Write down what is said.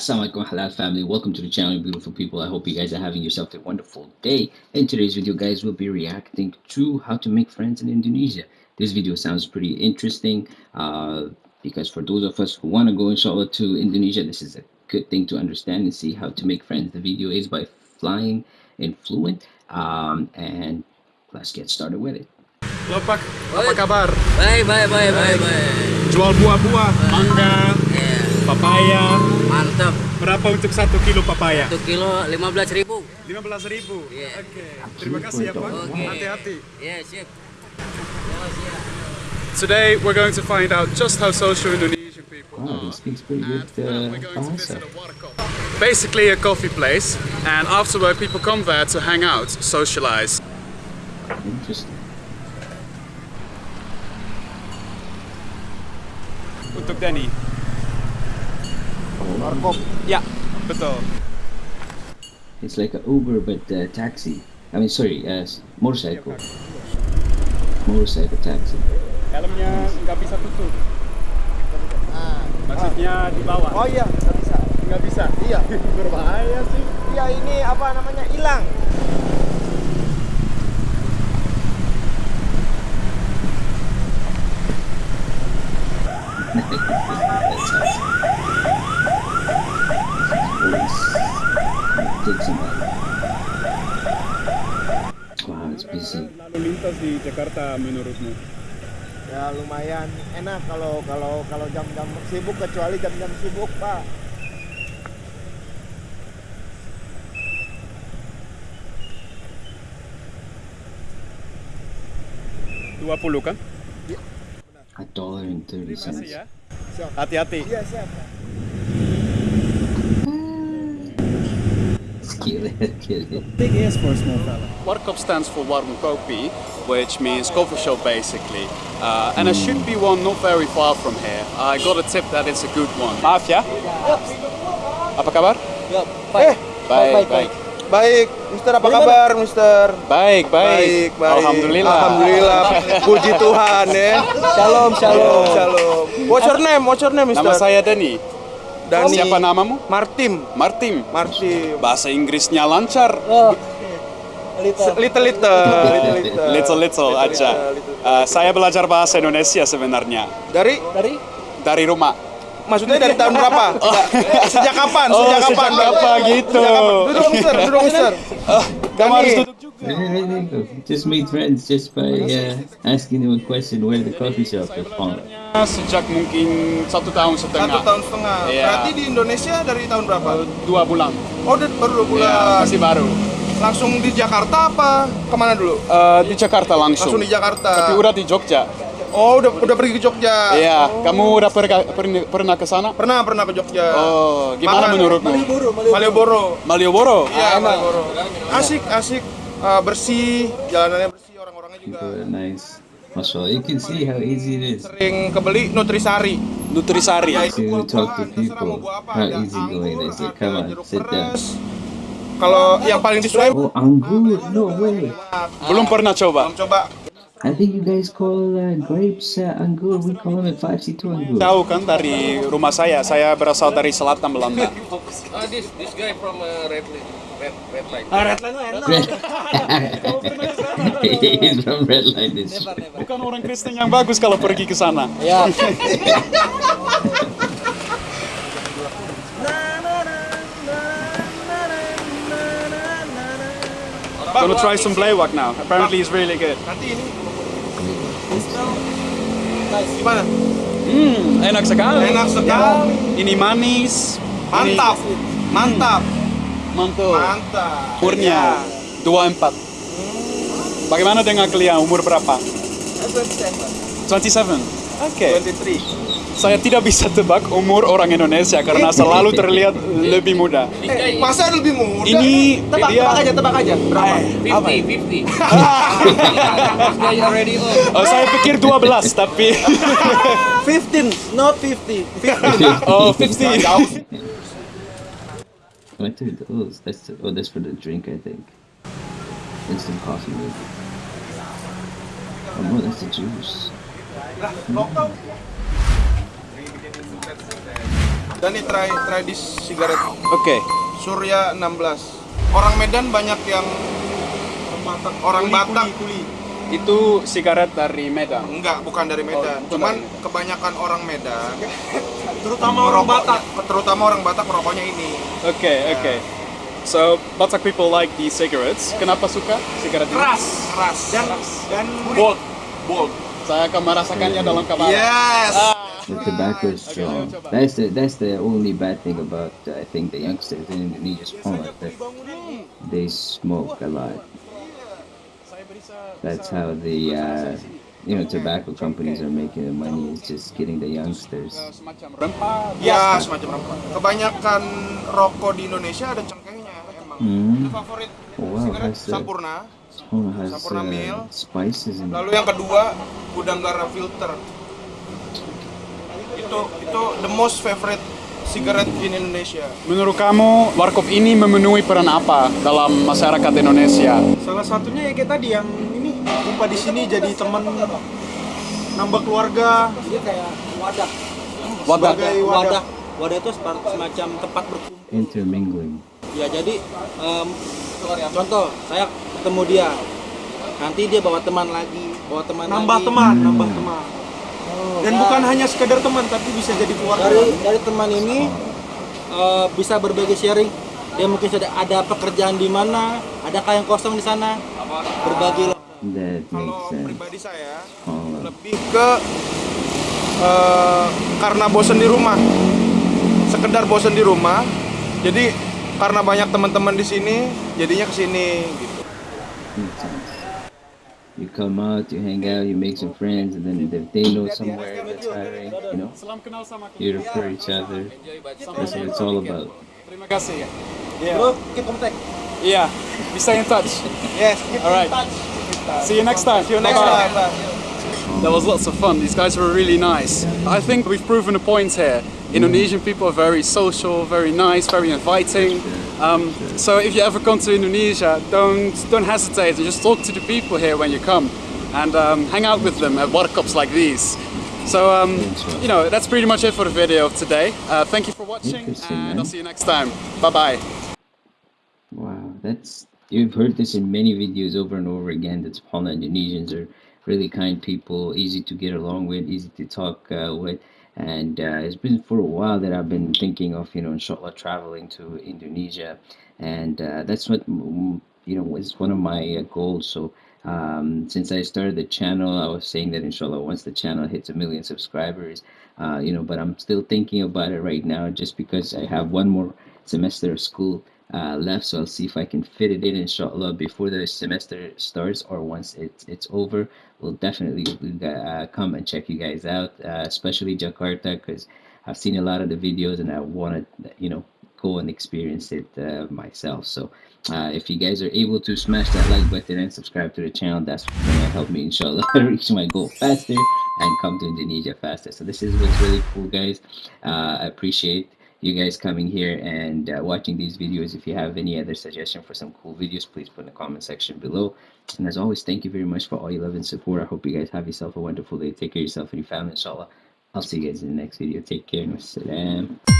Assalamualaikum halal family. Welcome to the channel beautiful people. I hope you guys are having yourself a wonderful day. In today's video guys we'll be reacting to how to make friends in indonesia. This video sounds pretty interesting uh, because for those of us who want to go inshallah to indonesia this is a good thing to understand and see how to make friends. The video is by flying and fluent um, and let's get started with it. Lopak, apa kabar? Baik, baik, baik, baik, baik. Jual buah-buah, mangga, Ya, papaya. mantap. Berapa untuk satu kilo papaya? Satu kilo lima belas ribu. 15 ribu. Iya. Oke. Terima kasih ya Pak. Oke. Hati-hati. Ya, siap. Siap. Today we're going to find out just how social Indonesian people wow he are. speaks pretty good uh, we're going to visit a warkop. Basically a coffee place, and after work people come there to hang out, socialize. interesting Untuk Danny. Oh, Ya, betul. it's like an uber but uh, taxi i mean sorry uh, motorcycle motorcycle taxi Helmnya nggak bisa tutup. Maksudnya di bawah. Oh iya, nggak bisa. Nggak bisa. Iya, Berbahaya sih. iya ini apa namanya hilang. Busy. Lalu lintas di Jakarta menurutmu? Ya lumayan enak kalau kalau kalau jam-jam sibuk kecuali jam-jam sibuk pak. Dua puluh kan? A dollar and thirty Terima kasih cents. ya. Siap. Hati-hati. Iya siap. Pak. Kill it, kill it. Big ears for a small fella. Warkop stands for Warung Kopi, which means coffee shop basically. Uh, and there should be one not very far from here. I got a tip that it's a good one. Maaf ya. Apa kabar? Eh, Baik, baik, baik. Baik, Mister apa kabar, Mister? Baik, baik. Baik, baik. Alhamdulillah. Alhamdulillah. Puji Tuhan ya. Shalom, shalom, shalom. What's your name? What's your name, Mister? Nama saya Dani. Dani. Siapa namamu? Martim. Martim. Martim. Bahasa Inggrisnya lancar. Little, little, little, little. Little little aja. Uh, saya belajar bahasa Indonesia sebenarnya Dari? Dari? dari rumah. Maksudnya dari tahun berapa? Sejak kapan? Oh, Sejak sejak kapan? apa gitu? Sejak kapan? Duduk, Mister. Duduk, Mister. Kamu harus duduk Just made friends just by uh, asking him a question where the coffee shop is found. Sejak mungkin satu tahun Satu setengah. tahun setengah. Iya. Berarti di Indonesia dari tahun berapa? Dua bulan. Oh, udah baru dua bulan. Ya, masih baru. Langsung di Jakarta apa? Ke mana dulu? Eh, di Jakarta langsung. Langsung di Jakarta. Tapi udah di Jogja. Oh, udah udah pergi ke Jogja. Iya, kamu udah perga- pernah, pernah ke sana? Pernah pernah ke Jogja. Oh, gimana Makan. menurutmu? Malioboro. Malioboro? Iya, Malioboro. Asik, asik. Eh, bersih, jalanannya bersih, orang-orangnya juga nice. Also, you can see how easy it is sering kebeli Nutrisari. Nutrisari. Ya, to talk to buah-buahan, terserah mau people. How Ada easy going anggur, is it? ada Come on, jeruk sit down. peres. Kalau yang paling disukai Oh, anggur? No way. Belum pernah coba. belum coba. I think you guys call uh, grapes uh, anggur. We call them 5C2 anggur. Tahu kan dari rumah saya, saya berasal dari selatan Belanda. Ah, this this guy from uh, Red Red Red Line. He's from Red Line District. Bukan orang Kristen yang bagus kalau pergi ke sana. Ya. Gonna try some Blaywalk now. Apparently it's really good. Nanti ini gimana? Hmm, enak sekali. Enak sekali. Ini manis. Mantap. Mantap. Mantul. Mantap. Umurnya 24. Bagaimana dengan kalian? Umur berapa? 27. Oke. 23. Saya tidak bisa tebak umur orang Indonesia karena selalu terlihat lebih muda. Eh, masa lebih muda? Ini tebak, dia- tebak aja, tebak aja. Berapa? Eh, apa? 50, 50. This guy already old. Oh, saya pikir 12 tapi 15, not 50. oh 50. What are those? That's the, oh, that's for the drink, I think. Instant coffee, maybe. Oh no, that's the juice. Lah, lokal. Dan ini try try this cigarette. Oke. Surya 16. Orang Medan banyak yang orang Batak Itu sigaret dari Medan. enggak bukan dari Medan. Oh, Cuman bukan. kebanyakan orang Medan Terutama orang Batak. Terutama orang Batak merokoknya ini. Oke, oke. So, Batak people like these cigarettes. Kenapa suka sigaret ini? Keras. Keras. Dan dan Bold. Bold. Saya akan merasakannya dalam kepala. Yes. The tobacco is strong. That's the that's the only bad thing about uh, I think the youngsters in Indonesia is that they smoke a lot. That's how the uh, you know tobacco companies are making the money is just getting the youngsters. Rempah. Ya, semacam apa. Kebanyakan rokok di Indonesia ada cengkehnya emang. Hmm. Favorit Oh, wow, sigaret uh, Sampurna. Oh, has Sampurna uh, spices in. Lalu yang kedua Budanggara filter. Itu itu the most favorite cigarette in Indonesia. Menurut kamu, warkop ini memenuhi peran apa dalam masyarakat Indonesia? salah satunya ya kayak tadi yang ini jumpa di sini jadi teman nambah keluarga. Dia kayak wadah. Wadah. Sebagai wadah. Wadah. Wadah itu semacam tempat berkumpul. Intermingling. Ya jadi em, contoh saya ketemu dia. Nanti dia bawa teman lagi, bawa teman Nambah lagi. teman, nambah teman. Dan bukan hanya sekedar teman tapi bisa jadi keluarga. Dari dari teman ini eh, bisa berbagi sharing. Dia mungkin sudah ada pekerjaan di mana, adakah yang kosong di sana, berbagi. That makes Kalau pribadi saya Oh, lebih ke eh, karena bosen di rumah. Sekedar bosen di rumah. Jadi karena banyak teman-teman di sini, jadinya ke sini gitu. Makes sense. You come out, you hang out, you make some friends, and then if they know somewhere that's hiring, you know, Salam kenal sama you refer each other. That's what it's all about. Terima kasih ya. Bro, keep contact. Iya, bisa in touch. Yes, Alright. See you next time. See you next time. That was lots of fun. These guys were really nice. I think we've proven a point here. Indonesian people are very social, very nice, very inviting. Um, so if you ever come to Indonesia, don't don't hesitate and just talk to the people here when you come, and um, hang out with them at warkops like these. So um, you know that's pretty much it for the video of today. Uh, thank you for watching, and. I'll see you next time. Bye bye. Wow, that's you've heard this in many videos over and over again. That Poland Indonesians are really kind people, easy to get along with, easy to talk uh, with, and uh, it's been for a while that I've been thinking of, you know, inshallah traveling to Indonesia, and uh, that's what mm, you know was one of my uh, goals. So. Um, since I started the channel, I was saying that inshallah, once the channel hits a million subscribers, uh, you know, but I'm still thinking about it right now just because I have one more semester of school uh, left, so I'll see if I can fit it in, inshallah, before the semester starts or once it's it's over. We'll definitely uh, come and check you guys out, uh, especially Jakarta, because I've seen a lot of the videos and I want to, you know, go and experience it uh, myself. So, uh, if you guys are able to smash that like button and subscribe to the channel, that's gonna help me, inshallah, reach my goal faster and come to Indonesia faster. So, this is what's really cool, guys. Uh, I appreciate you guys coming here and uh, watching these videos. If you have any other suggestion for some cool videos, please put in the comment section below. And as always, thank you very much for all your love and support. I hope you guys have yourself a wonderful day. Take care of yourself and your family, inshallah. I'll see you guys in the next video. Take care. Wassalam.